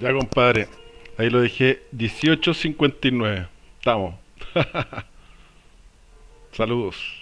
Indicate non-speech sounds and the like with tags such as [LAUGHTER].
Ya, compadre. Ahí lo dejé 18.59. Estamos. [LAUGHS] Saludos.